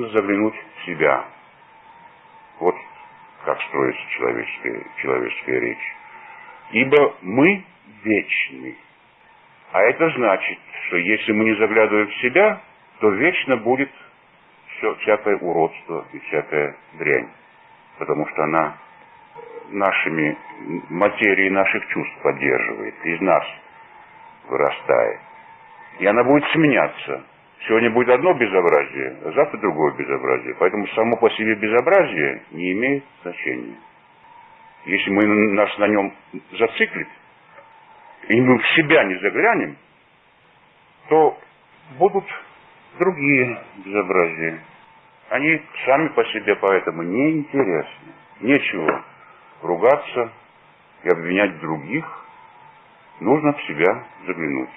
нужно заглянуть в себя. Вот как строится человеческая, человеческая речь. Ибо мы вечны. А это значит, что если мы не заглядываем в себя, то вечно будет все, всякое уродство и всякая дрянь. Потому что она нашими материей наших чувств поддерживает, из нас вырастает. И она будет сменяться. Сегодня будет одно безобразие, а завтра другое безобразие. Поэтому само по себе безобразие не имеет значения. Если мы нас на нем зациклим, и мы в себя не заглянем, то будут другие безобразия. Они сами по себе поэтому неинтересны. Нечего ругаться и обвинять других. Нужно в себя заглянуть.